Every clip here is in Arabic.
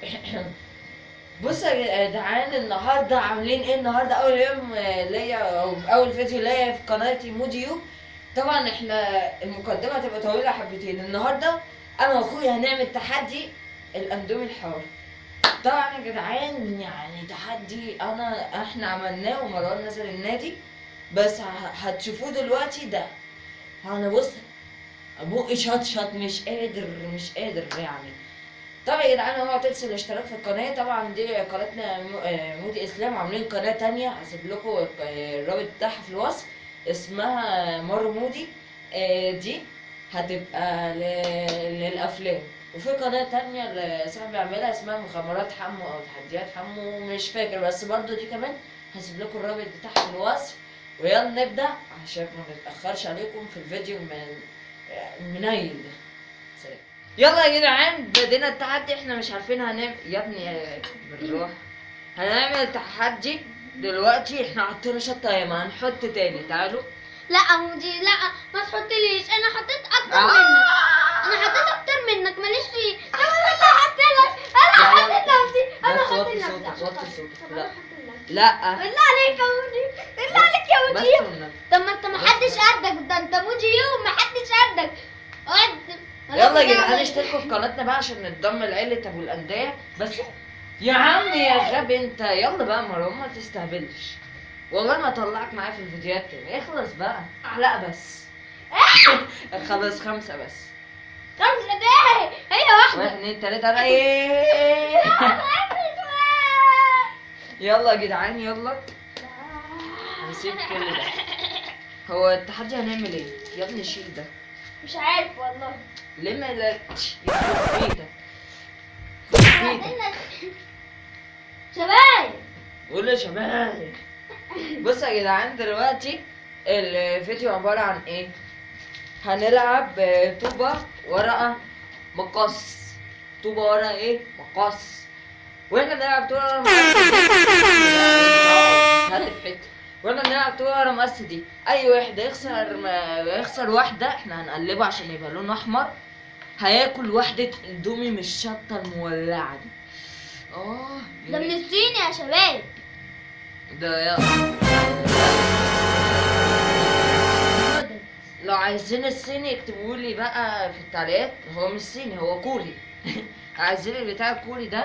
بصوا يا جدعان النهارده عاملين إيه؟ النهارده اول يوم آه، ليا أو اول فيديو ليا في قناتي موديو. طبعا إحنا المقدمة هتبقى طويلة حبتين. النهارده أنا واخويا هنعمل تحدي الأندومي الحار. طبعا يا جدعان يعني تحدي انا إحنا عملناه ومروان نزل النادي. بس هتشوفوه دلوقتي ده. أنا بص بقي شط شط مش قادر مش قادر يعني. طبعا يا جدعان هو تنسوا الاشتراك في القناة. طبعا دي قناتنا آه، مودي إسلام عاملين قناة تانية. هسيب لكم آه، الرابط بتاعها في الوصف. اسمها مارو مودي. آه، دي هتبقى للأفلام. وفي قناة تانية صاحبي عاملها اسمها مغامرات حمو أو تحديات حمو مش فاكر. بس برضو دي كمان هسيب لكم الرابط بتاعها في الوصف. ويلا نبدأ عشان ما نتأخرش عليكم في الفيديو من منيل. ده يلا يا جدعان بدينا التحدي إحنا مش عارفين هنعمل يا ابني بالراحة هنعمل تحدي دلوقتي إحنا حطينا شطة ياما هنحط تاني تعالوا لا مودي لا ما تحطليش أنا حطيت أكتر آه. منك أنا حطيت أكتر منك ماليش فيه أنا حطيت لك أنا. حطيت نفسي أنا حطيت نفسي صوتك، وطي صوتك. طب لا. حطيت. لا بالله عليك يا مودي بالله عليك يا مودي. طب ما أنت ما حدش قدك ده يلا يا جدعان اشتركوا في قناتنا بقى عشان نتضم لعيلة أبو الأندية. بس يا عم يا غبي انت يلا بقى مروان ما تستهبلش. والله ما اطلعك معايا في الفيديوهات تاني. اخلص بقى. لا بس. خلاص خمسة بس. خمسة دقايق هي واحدة. واحد اتنين تلاتة. رايح يلا يا جدعان يلا. هنسيب كل ده. هو التحدي هنعمل إيه؟ يا ابني شيل ده. مش عارف والله. بيتك. يخرب بيتك. شباب. قول يا شباب. بصوا يا جدعان دلوقتي الفيديو عبارة عن إيه؟ هنلعب طوبة ورقة مقص. طوبة ورقة إيه؟ مقص. وإحنا بنلعب طوبة ورقة مقص. هاتف حتة وإحنا بنلعب طوبة ورقة مقص دي أي واحد يخسر ما يخسر واحدة إحنا هنقلبه عشان يبقى لونه أحمر. هياكل واحدة اندومي من الشطة المولعة دي. آه ده من الصين يا شباب. ده يلا لو عايزين الصيني اكتبوا لي بقى في التعليقات. هو مش صيني هو كوري. عايزين البتاع الكوري ده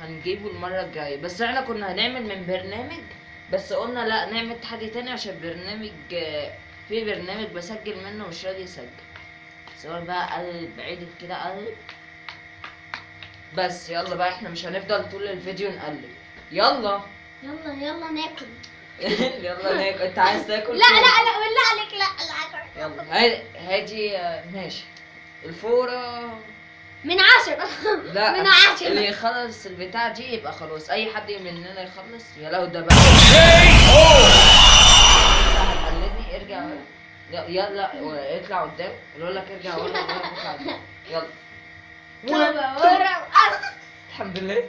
هنجيبه المرة الجاية. بس إحنا كنا هنعمل من برنامج بس قلنا لا نعمل تحدي تاني عشان برنامج في برنامج بسجل منه مش راضي يسجل. سواء بقى قلب عدل كده قلب بس يلا بقى إحنا مش هنفضل طول الفيديو نقلب. يلا. يلا يلا ناكل. يلا ناكل. انت عايز تاكل؟ لا؟ لا لا بالله عليك لا لا يلا هادي ماشي. الفورة. من عشرة. لا من عشرة. اللي يخلص البتاع دي يبقى خلاص. أي حد مننا يخلص يا لو ده بقى. هتقلدني ارجع يلا اطلع قدام. يقول لك ارجع ورا يلا ورا. الحمد لله.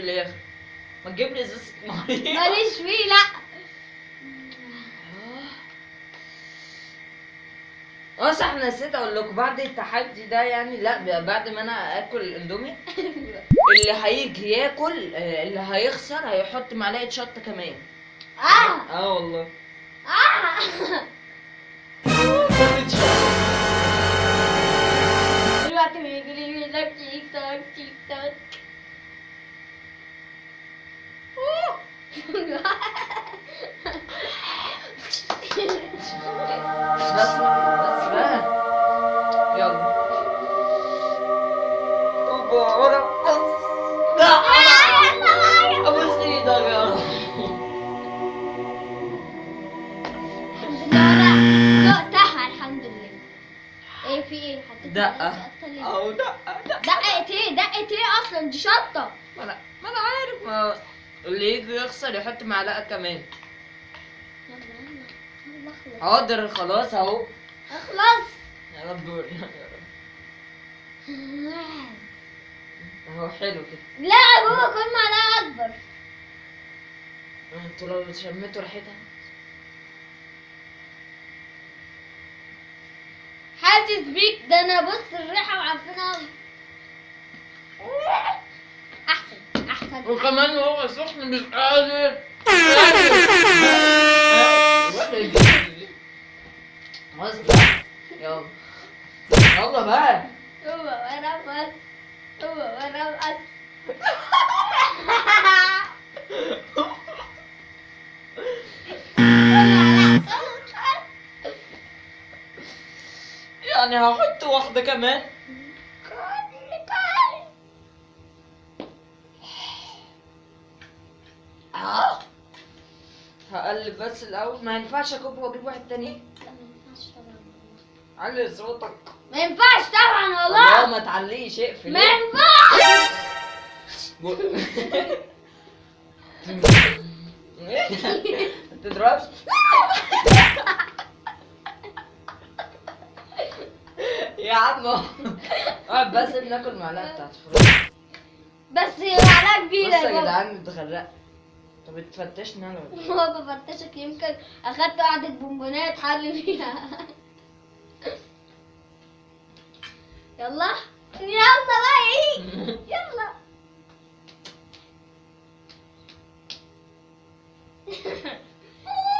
في الآخر ما تجيب لي ازازة ميه ماليش فيه لا. آه صح أنا نسيت أقول لكم بعد التحدي ده يعني لا بعد ما أنا اكل الاندومي اللي هيجي ياكل اللي هيخسر هيحط معلقة شطة كمان. آه. آه والله. آه. دلوقتي بيجي لي لك تيك توك تيك توك. بس بس بقى يلا اوبا ورقص لا ابوس إيدك يا رب. إيه في إيه حطيت دقة أو دقة دقت إيه دقت إيه أصلا دي شطه ما أنا ما أنا عارف ما اللي يجي يخسر يحط معلقة كمان. حاضر خلاص اهو. اخلص يا رب. يا رب. اهو حلو كده. لا يا بابا كل معلقة أكبر. أنتوا لو شميتوا ريحتها. حاسس بيك. ده أنا بص الريحة وعارفينها. أحسن. وكمان هو سخن مش قادر. يلا يلا بقى. هو وأنا بس هو وأنا بس يعني هحط واحدة كمان. بس الأول. ما ينفعش أكب وأجيب واحد تاني. علي صوتك. ما ينفعش طبعا والله. ما تعليش اقفل. ما ينفعش. ما تضربش. يا عم. اقعد بس بناكل معلقة بتاعت بس معلقة كبيرة بص يا جدعان اتغرقت طب اتفتشنا أنا إيه؟ هو بفرتشك يمكن أخدت قعدة بونبونات حل فيها يلا يلا بقى إيه؟ يلا.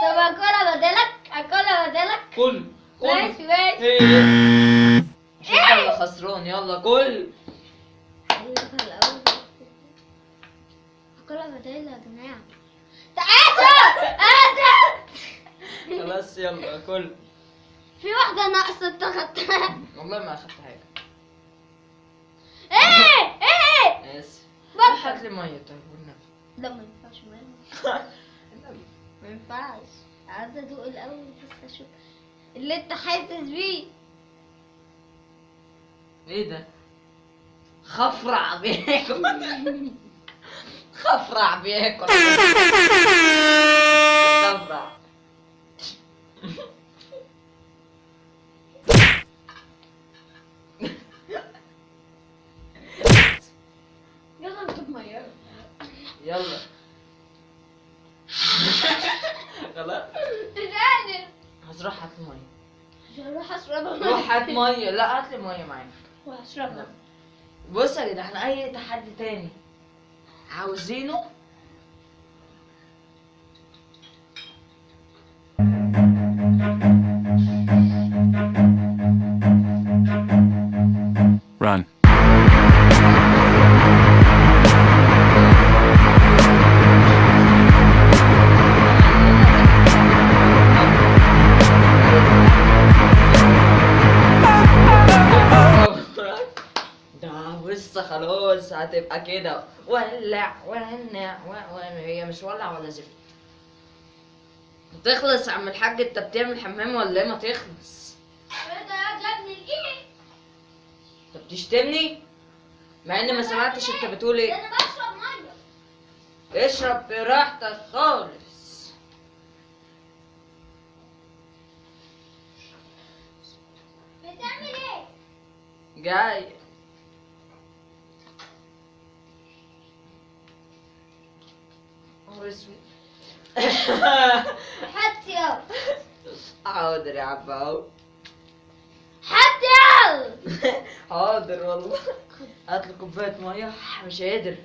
طب اكلها بدلك؟ اكلها بدلك؟ كل كل. ماشي ماشي إيه. شوف اللي خسران يلا كل. اكلها بدلك يا جماعة. خلاص يلا كل. في واحدة ناقصة انت خدتها والله ما اخدت حاجة. إيه! إيه! اسف. هات لي مية طيب والنبي لا ما ينفعش ما ما ينفعش. عايزة أدوق الأول بس أشوف. اللي أنت حاسس بيه. إيه ده؟ خفرع بياكل. خفرع بياكل. خفرع. يلا نجيب مية. يلا. خلاص قادر هتروح هات مية. هروح اشربها روح هات مية. لا هات لي مية معاك. وأشربها. بص يا جدعان أي تحدي تاني. عاوزينه Run. ده بص خلاص هتبقى كده زفت تخلص يا عم الحاج انت بتعمل حمام ولا إيه؟ ما تخلص. إيه ده يا ابني الايه انت بتشتمني مع إني ما سمعتش انت بتقول إيه. أنا بشرب مية. اشرب براحتك خالص. بتعمل إيه؟ جاي. اسود يلا حاضر يا عم أهو. يلا حاضر والله. هات لي كوباية مية. مش قادر.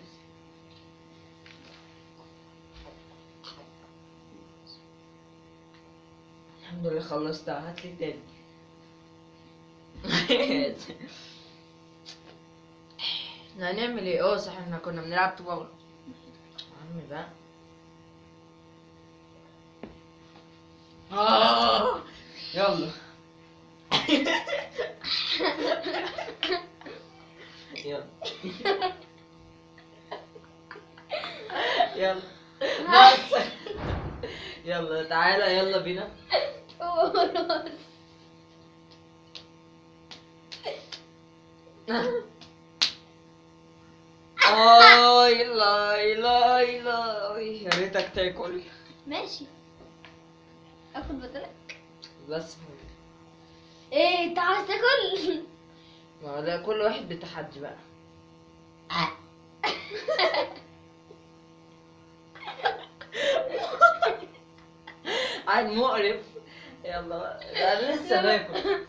الحمد لله خلصتها هات لي تاني. إحنا هنعمل إيه؟ آه صح إحنا كنا بنلعب طوبة. عم بقى. آه يلا. يلا. يلا. بس يلا تعالى يلا بينا. اي لا لا لا يا ريتك تاكل. ماشي. بدلك بس. إيه أنت عاوز تاكل؟ ما لا كل واحد بتحدي بقى. عاد مقرف. يلا أنا لسه باكل.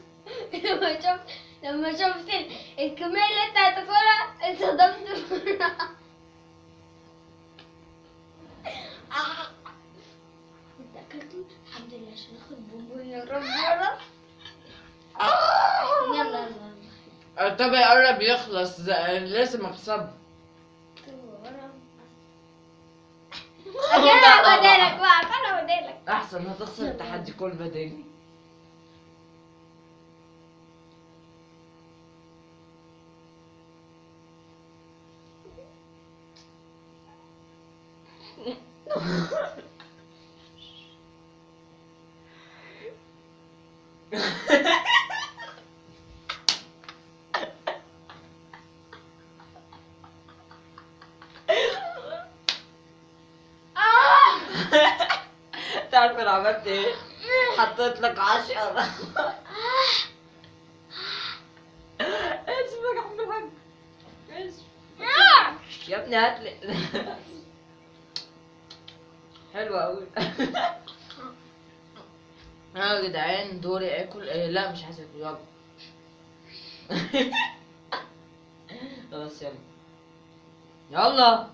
لما شفت لما شفت ال- الكمية اللي أنت هتاكلها اتصدمت. آه. أنت اكلته لله عشان اخد بونبون يا رب يا رب يلا يلا طب قرب يخلص لازم اكسب أنا بدالك بقى. أنا بدالك أحسن هتخسر التحدي كل بدالي آه. تعرف أنا عملت إيه؟ حطيت لك عشرة اسمك. يا ابني هات لي حلوة أوي ها يا جدعان دوري آكل. إيه لا مش عايز آكل. يلا. خلاص يلا. يلا.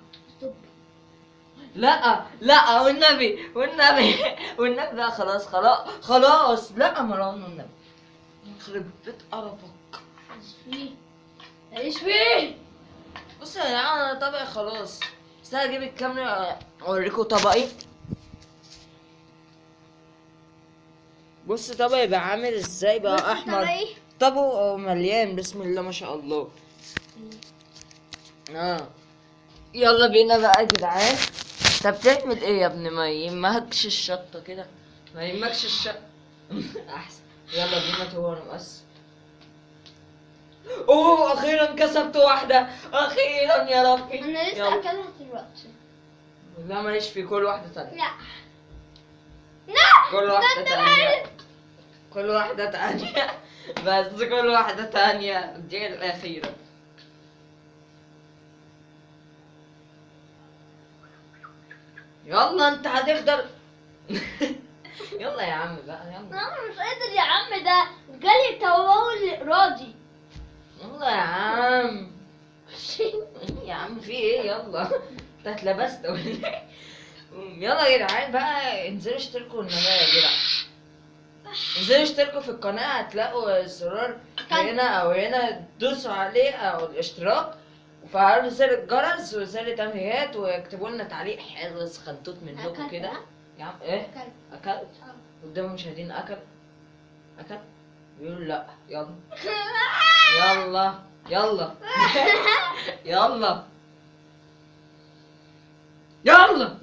لا لا والنبي والنبي والنبي بقى خلاص خلاص خلاص. لا مروان والنبي يخرب بيت قرفك. إيش فيه. إيش فيه. بص يا جدعان أنا طبقي خلاص. بس أجيب الكاميرا اوريكم طبقي. بص طبقي بقى عامل إزاي بقى أحمر؟ طبعي. طبقه مليان. بسم الله ما شاء الله. آه. يلا بينا بقى يا جدعان. طب بتعمل إيه يا ابني ما يهمكش الشطة كده. ما يهمكش الشطة. أحسن. يلا بينا تو أنا مقص أوه أخيرا كسبت واحدة. أخيرا يا ربي. أنا لسه. أكلها دلوقتي. لا ماليش في كل واحدة تانية. لا. لا كل ده واحدة انت تانية. كل واحدة تانية. بس كل واحدة تانية. دي الأخيرة. يلا انت هتفضل. يلا يا عم بقى يلا. أنا مش قادر يا عم ده جالي توول راضي. يلا يا عم. يا عم في إيه؟ يلا. انت اتلبست. ولا يلا يا جدعان بقى انزلوا اشتركوا القناة يا جدع انزلوا اشتركوا في القناة؟ هتلاقوا الزرار هنا أو هنا دوسوا عليه أو الاشتراك. وفعلوا زر الجرس وزر التنبيهات واكتبوا لنا تعليق حلو خنطوط منكم كده؟ يا عم إيه؟ أكلت. أكلت. قدام المشاهدين أكل. اكل بيقولوا لأ. يلا. يلا. يلا. يلا. يلا.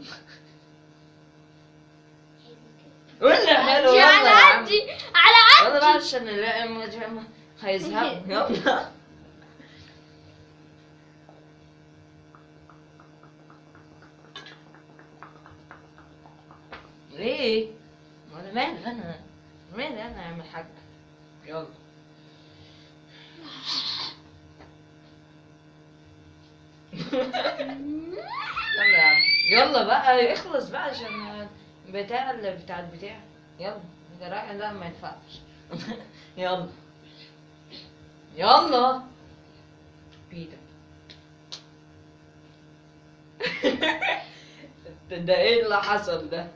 قلنا حلو يلا. على عدي على يلا بقى عشان نلاقي مجمع هيزهق. يلا. ليه؟ ما أنا مالي أنا؟ مالي أنا يا عم الحاج يلا. يلا يا عم. يلا بقى اخلص بقى عشان بتاع اللي بتاع البتاع. يلا انت رايح لا ما ينفعش. يلا. يلا. بيتا. ده إيه اللي حصل ده؟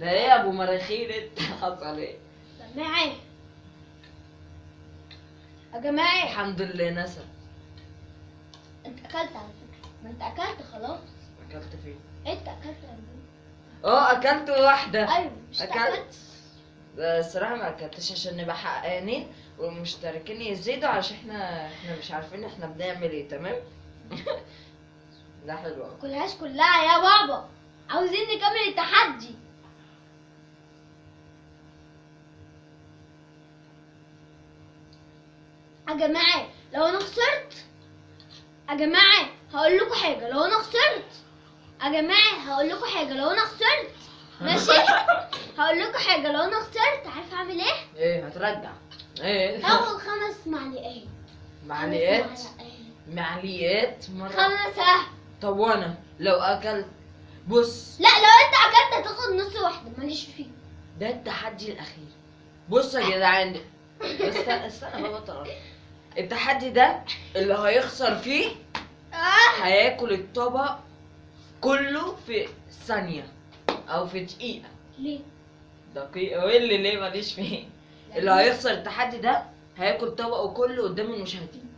ده إيه يا ابو مراخير؟ انت حصل؟ إيه؟ جماعة. يا جماعة. الحمد لله نسى. انت أكلت على فكرة. ما انت أكلت خلاص. أكلت فين؟ انت أكلت يا ابني. آه أكلت واحدة. أيوه مش أكلت. الصراحه ما أكلتش عشان نبقى حقانين والمشتركين يزيدوا عشان إحنا إحنا مش عارفين إحنا بنعمل إيه تمام؟ ده حلو. كلهاش كلها يا بابا. عاوزين نكمل التحدي. يا جماعة لو أنا خسرت يا جماعة هقول لكم حاجة لو أنا خسرت يا جماعة هقول لكم حاجة لو أنا خسرت ماشي؟ هقول لكم حاجة لو أنا خسرت عارف أعمل إيه؟ إيه هترجع. إيه؟ هاخد خمس معلقات. معلقات. معليات مرة. خمسة. طب وأنا؟ لو أكلت؟ بص. لا لو أنت أكلت هتاخد نص واحدة ماليش فيه. ده التحدي الأخير. بصوا يا جدعان. استنى استنى بابا التحدي ده اللي هيخسر فيه آه. هياكل الطبق كله في ثانية أو في دقيقة. ليه؟ دقيقة. واللي ليه؟ ماليش فيه اللي هيخسر التحدي ده هياكل طبقه كله قدام المشاهدين.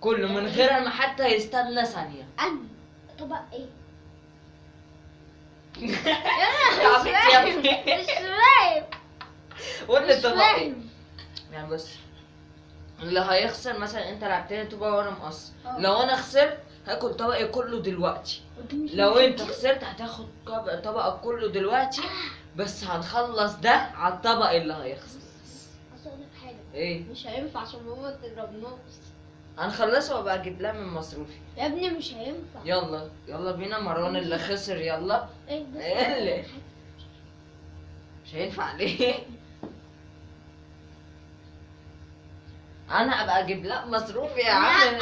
كله من غير ما حتى يستنى ثانية. أنا. طبق ابني. مش فاهم. قول طبق إيه. يعني بص اللي هيخسر مثلا أنت لعبتني طبق وأنا مقصر. آه. لو أنا خسرت هاكل طبقي كله دلوقتي. لو انت خسرت هتاخد طبق- طبقك كله دلوقتي بس هنخلص ده على الطبق اللي هيخسر أقول لك حاجة. إيه؟ مش هينفع عشان ماما تضربناش هنخلصه وأبقى أجيب لها من مصروفي. يا ابني مش هينفع. يلا يلا بينا مروان اللي خسر يلا. إيه إيه اللي؟ مش هينفع ليه؟ أنا ابقى أجيب لها مصروفي يا عم.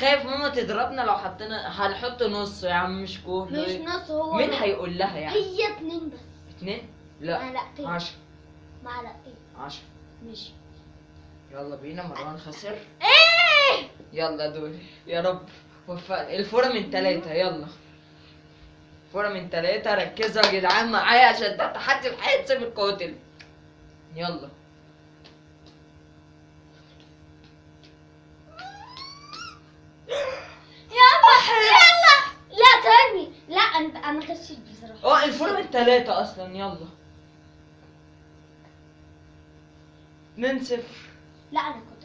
خايف ماما تضربنا لو حطينا هنحط نص يا عم مش كله مش نص هو مين. هيقول لها يعني؟ هي اتنين بس. اتنين؟ لا معلقتين. عشرة. معلقتين. عشرة. ماشي. يلا بينا مروان خسر. إيه؟ يلا دول يا رب. وفقني الفورة من تلاتة يلا. فورة من تلاتة ركزوا يا جدعان معايا عشان ده تحدي الحياة سيب القاتل. يلا. يلا يلا لا تاني لا انت أنا غشيت بصراحة آه الفورة من تلاتة أصلا. يلا. اتنين صفر. لا أنا كنت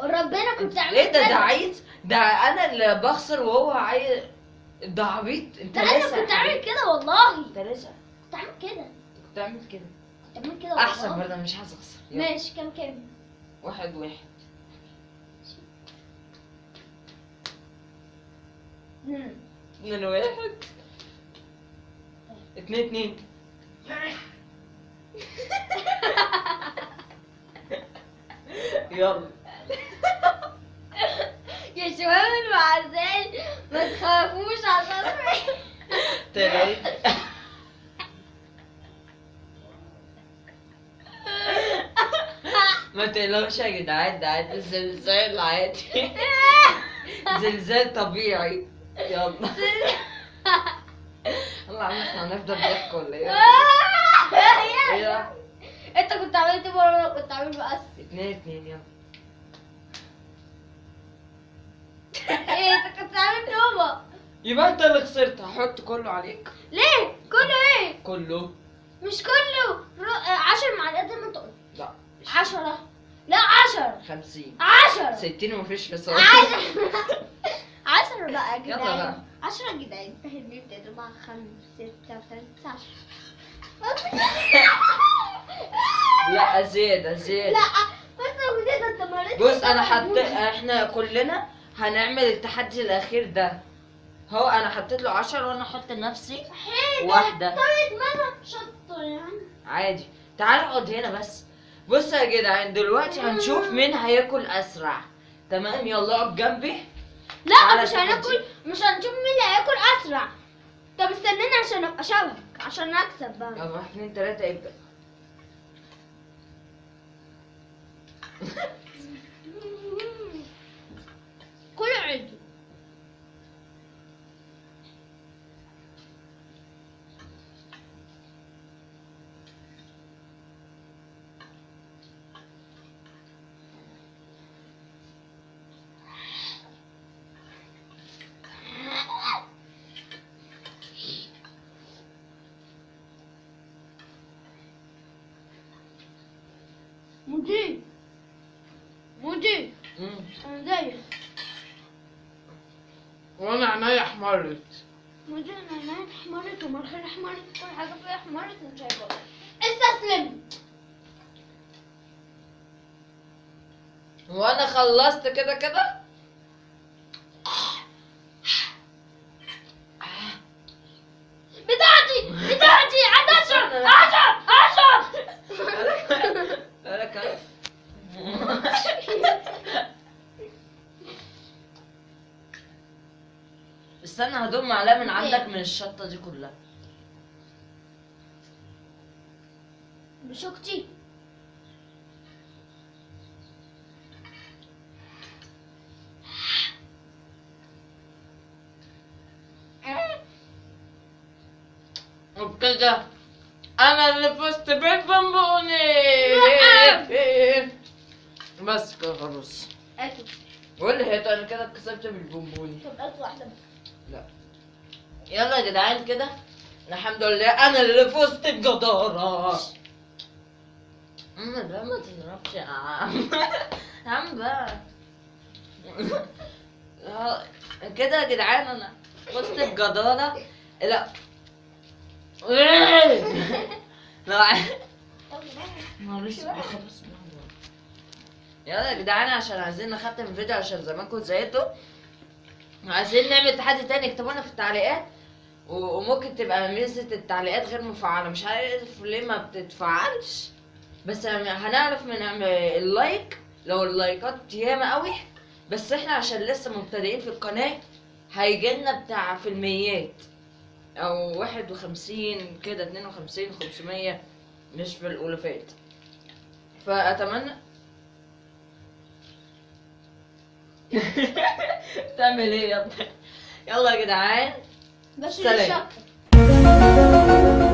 وربنا كنت عامل ليه ده؟ ده. عايز ده أنا اللي بخسر وهو عايز ده عبيط. انت ده أنا لسه كنت عامل كده والله. انت لسه. كنت عامل كده. كنت بتعمل كده. كنت عامل كده أحسن برضه مش عايز أخسر. ماشي كام كام؟ واحد واحد. اتنين واحد اتنين اتنين يلا. يا شباب المعزال ما تخافوش عشان تلاتة ما تقلقوش يا جدعان ده عادي زلزال عادي. زلزال طبيعي. يلا. يلا عم هنفضل ضحك ولا إيه؟ إيه انت كنت عملت مرة وأنا كنت عامل بقى اتنين اتنين يلا. إيه انت كنت عامل نوبة. يبقى انت اللي خسرت. هحط كله عليك. ليه؟ كله إيه؟ كله. مش كله. رو... عشر معلقات زي ما انت قلت لا. عشرة. لا عشرة. خمسين. عشرة. ستين ومفيش فصال عشرة. عشرة بقى يا يلا جدعان بقى. عشرة يا جدعان فهمني بتقدر مع خمس ستة وثلاثة عشر لا زيادة زيادة لا بس كده أنت مريت بص أنا حط إحنا كلنا هنعمل التحدي الأخير ده. هو أنا حطيت له عشر وأنا أحط لنفسي واحدة. طيب ما أنا شطة يعني عادي. تعال اقعد هنا بس. بص يا جدعان دلوقتي هنشوف مين هياكل أسرع. تمام؟ يلا اقعد جنبي. لا مش. هناكل مش هنشوف مين اللي هياكل أسرع. طب استناني عشان أبقى شبهك عشان أكسب بقى. يلا واحد اتنين تلاتة ابدأ كل عيد مودي مودي مم. أنا زيك وأنا احمرت مودي أنا احمرت احمرت كل حاجة فيها احمرت مش شايفه استسلم. وأنا خلصت كده كده بتاعتي بتاعتي عشر عشر عشر أنا كده هدوم معلقة من عندك من الشطة دي كلها. بشوكتي وبكده أنا اللي فزت بالبونبوني بس كده خلاص. قول لي أنا كده كسبت بالبونبوني طب أكل واحدة يلا يا جدعان كده. الحمد لله أنا اللي فزت بجدارة. عم ده ما تضربش يا عم. بقى. آه، كده يا جدعان أنا فزت بجدارة. لا. لا. يلا يا جدعان عشان عايزين نختم الفيديو عشان زمانكم زهقتوا. عايزين نعمل تحدي تاني اكتبوا لنا في التعليقات. وممكن تبقى ميزة التعليقات غير مفعلة. مش عارف ليه ما بتتفعلش بس هنعرف من اللايك لو اللايكات ياما قوي بس إحنا عشان لسه مبتدئين في القناة هيجيلنا بتاع في الميات. أو واحد وخمسين كده اتنين وخمسين خمسمية مش في الألوفات. فأتمنى. تعمل إيه؟ ابني يلا يا جدعان. بس سلام. الشطه